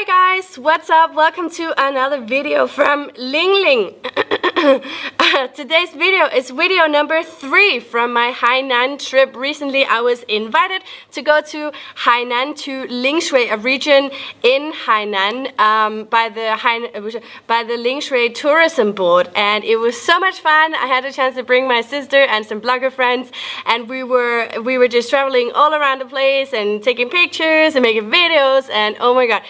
Hi guys, what's up? Welcome to another video from Ling Ling. Today's video is video number three from my Hainan trip. Recently, I was invited to go to Hainan to Lingshui, a region in Hainan um, by the Hainan, by the Lingshui Tourism Board, and it was so much fun. I had a chance to bring my sister and some blogger friends, and we were we were just traveling all around the place and taking pictures and making videos, and oh my god.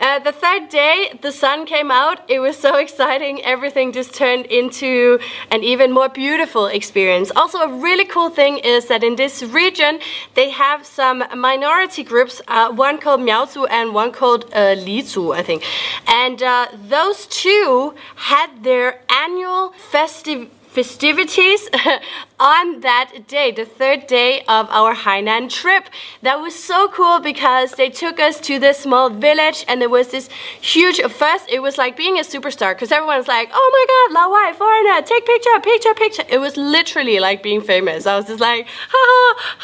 Uh, the third day, the sun came out. It was so exciting. Everything just turned into an even more beautiful experience. Also, a really cool thing is that in this region, they have some minority groups, uh, one called Miaozu and one called uh, Lizu, I think. And uh, those two had their annual festive festivities on that day, the third day of our Hainan trip. That was so cool because they took us to this small village and there was this huge, first it was like being a superstar because everyone's like, oh my god, Laowai, foreigner, take picture, picture, picture. It was literally like being famous. I was just like, ha,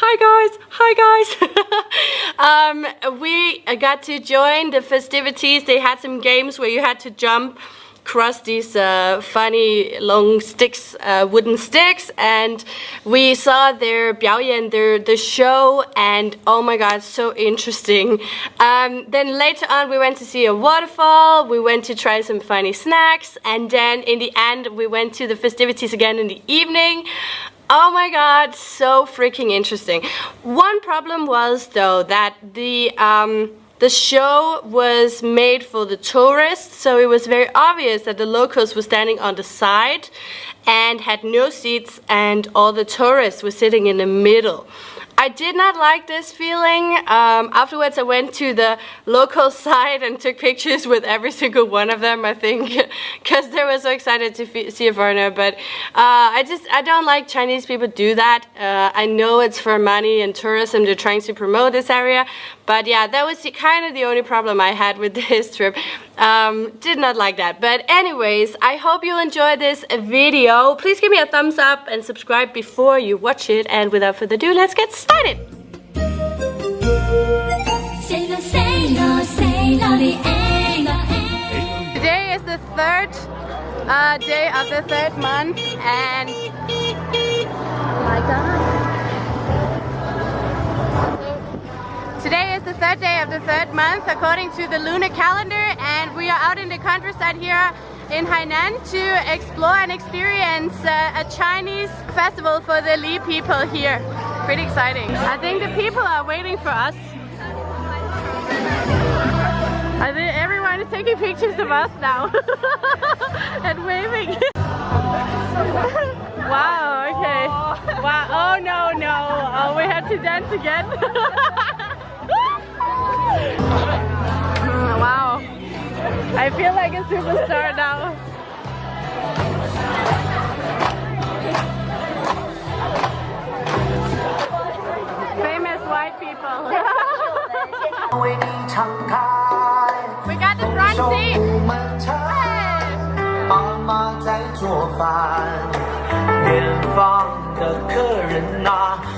hi guys, hi guys. um, we got to join the festivities. They had some games where you had to jump cross these uh, funny long sticks, uh, wooden sticks, and we saw their 表演, their the show, and oh my god, so interesting. Um, then later on, we went to see a waterfall. We went to try some funny snacks, and then in the end, we went to the festivities again in the evening. Oh my god, so freaking interesting. One problem was though that the um, the show was made for the tourists, so it was very obvious that the locals were standing on the side and had no seats and all the tourists were sitting in the middle. I did not like this feeling. Um, afterwards I went to the local site and took pictures with every single one of them I think because they were so excited to see a foreigner but uh, I just I don't like Chinese people do that. Uh, I know it's for money and tourism they're trying to promote this area but yeah that was kind of the only problem I had with this trip. Um, did not like that. But anyways I hope you enjoy this video. Please give me a thumbs up and subscribe before you watch it. And without further ado let's get started. Started! Today is the third uh, day of the third month and oh my god. Today is the third day of the third month according to the lunar calendar. and we are out in the countryside here in Hainan to explore and experience uh, a Chinese festival for the Li people here pretty exciting. I think the people are waiting for us. I think everyone is taking pictures of us now and waving. wow, okay. Wow, oh no, no. Oh, we have to dance again. wow. I feel like a superstar now. Famous white people. we got the front seat. 妈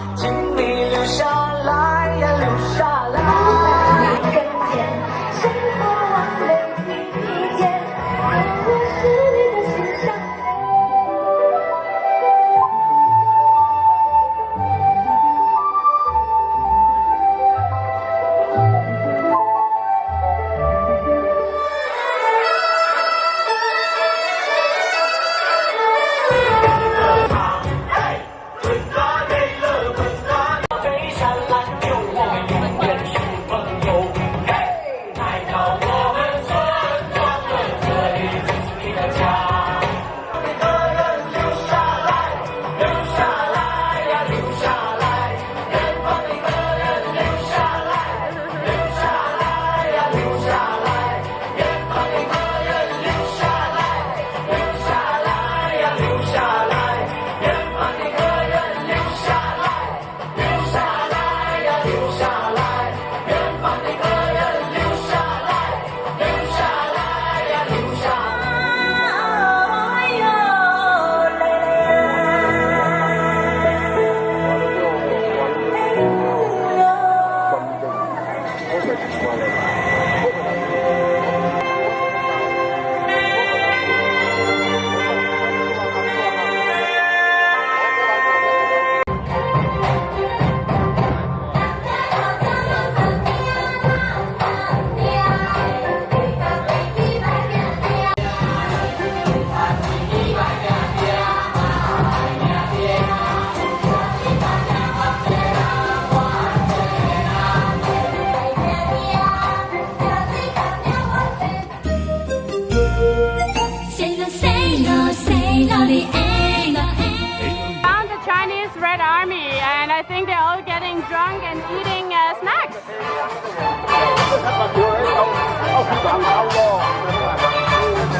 I think they're all getting drunk and eating uh, snacks.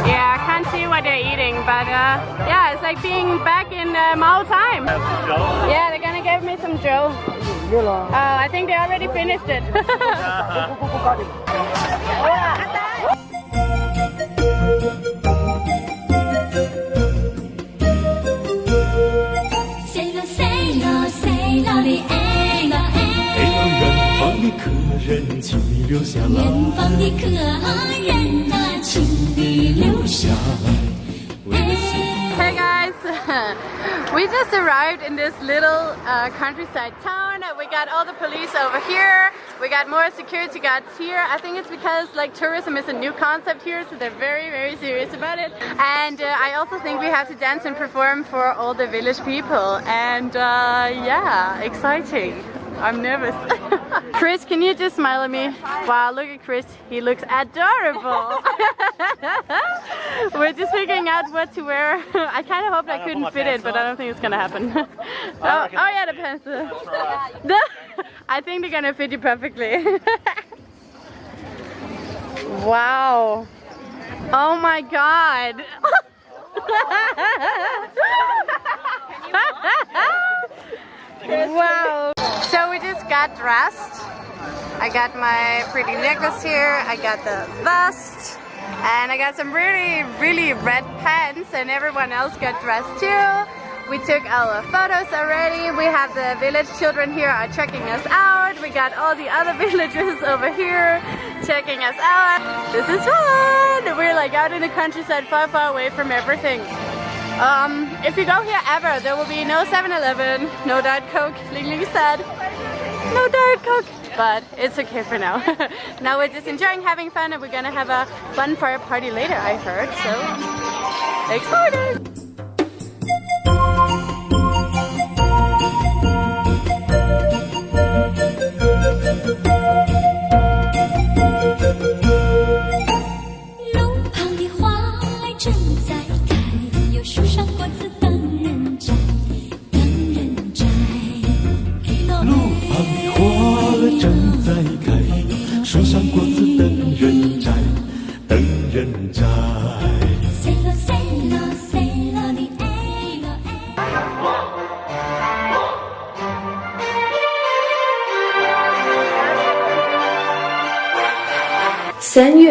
Yeah, I can't see what they're eating, but uh, yeah, it's like being back in uh, Mao time. Yeah, they're gonna give me some drill. Uh, I think they already finished it. -huh. 人，请你留下来。远方的客人呐，请你留下来。 Hey guys, we just arrived in this little uh, countryside town. We got all the police over here. We got more security guards here. I think it's because like tourism is a new concept here, so they're very, very serious about it. And uh, I also think we have to dance and perform for all the village people. And uh, yeah, exciting. I'm nervous. Chris, can you just smile at me? Wow, look at Chris. He looks adorable. We're just figuring out what to wear. I kind of hoped I couldn't fit it, but I don't think it's gonna happen. oh, oh yeah, the pants. The- I think they're gonna fit you perfectly. wow. Oh my god. wow. So we just got dressed. I got my pretty necklace here. I got the vest. And I got some really, really red pants and everyone else got dressed too. We took our photos already. We have the village children here are checking us out. We got all the other villagers over here checking us out. This is fun! We're like out in the countryside far, far away from everything. Um, if you go here ever, there will be no 7-Eleven, no Diet Coke, Ling Ling said. No Diet Coke, but it's okay for now. now we're just enjoying having fun and we're gonna have a bonfire party later, I heard, so excited!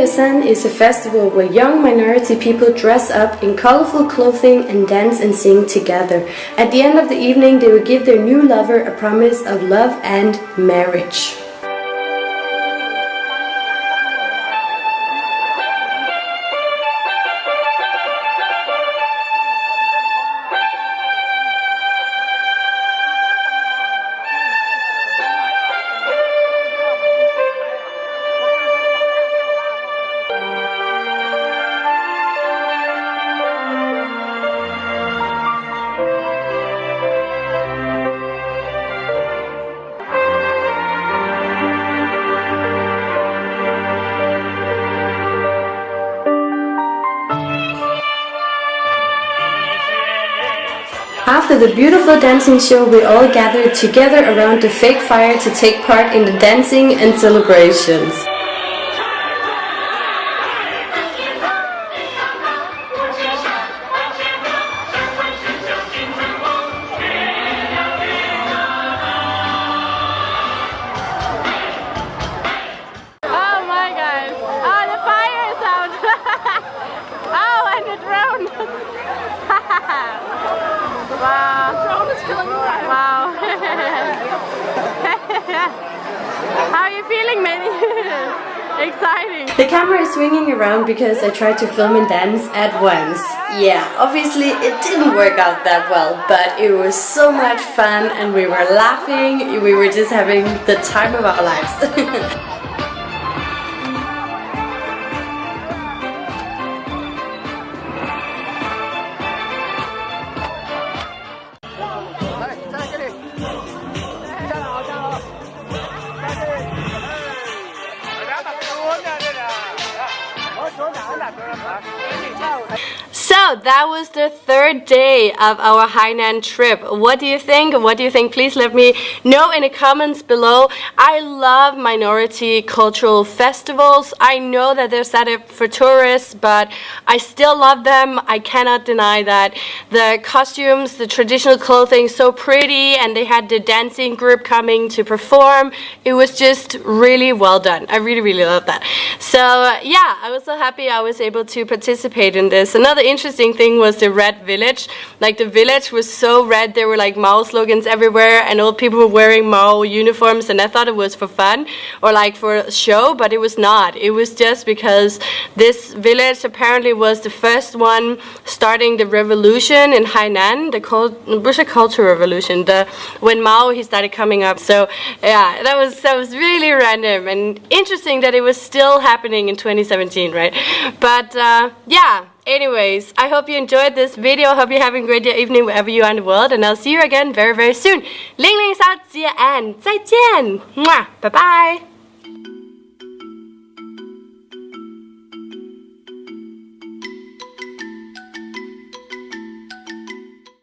Yesan is a festival where young minority people dress up in colorful clothing and dance and sing together. At the end of the evening, they will give their new lover a promise of love and marriage. After the beautiful dancing show, we all gathered together around the fake fire to take part in the dancing and celebrations. The camera is swinging around because I tried to film and dance at once. Yeah, obviously it didn't work out that well, but it was so much fun and we were laughing, we were just having the time of our lives. That was the third day of our Hainan trip. What do you think? What do you think? Please let me know in the comments below. I love minority cultural festivals. I know that they're set up for tourists, but I still love them. I cannot deny that. The costumes, the traditional clothing, so pretty, and they had the dancing group coming to perform. It was just really well done. I really, really love that. So yeah, I was so happy I was able to participate in this. Another interesting thing was the red village. Like the village was so red, there were like Mao slogans everywhere, and all people were wearing Mao uniforms, and I thought it was for fun or like for a show, but it was not. It was just because this village apparently was the first one starting the revolution in Hainan, the cult- Culture revolution, the when Mao he started coming up. So yeah, that was that was really random and interesting that it was still happening in 2017, right? But uh, yeah. Anyways, I hope you enjoyed this video. I hope you're having a great day, evening, wherever you are in the world. And I'll see you again very, very soon. Ling Ling Sao Jie and 再见. Mwah. Bye bye.